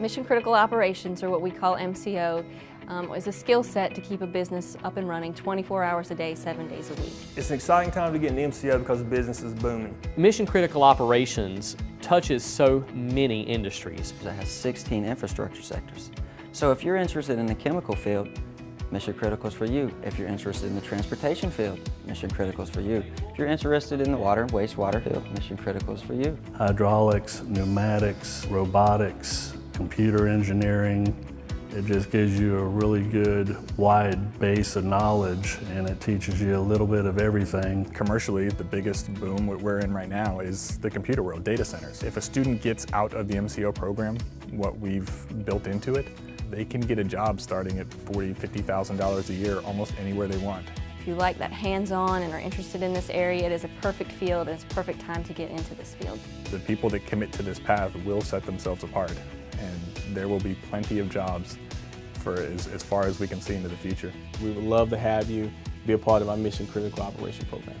Mission Critical Operations, or what we call MCO, um, is a skill set to keep a business up and running 24 hours a day, seven days a week. It's an exciting time to get an MCO because the business is booming. Mission Critical Operations touches so many industries. It has 16 infrastructure sectors. So if you're interested in the chemical field, Mission Critical is for you. If you're interested in the transportation field, Mission Critical is for you. If you're interested in the water and wastewater field, Mission Critical is for you. Hydraulics, pneumatics, robotics, computer engineering. It just gives you a really good wide base of knowledge and it teaches you a little bit of everything. Commercially, the biggest boom we're in right now is the computer world, data centers. If a student gets out of the MCO program, what we've built into it, they can get a job starting at $40,000, $50,000 a year almost anywhere they want. If you like that hands-on and are interested in this area, it is a perfect field and it's a perfect time to get into this field. The people that commit to this path will set themselves apart and there will be plenty of jobs for as, as far as we can see into the future. We would love to have you be a part of our Mission Critical Operation Program.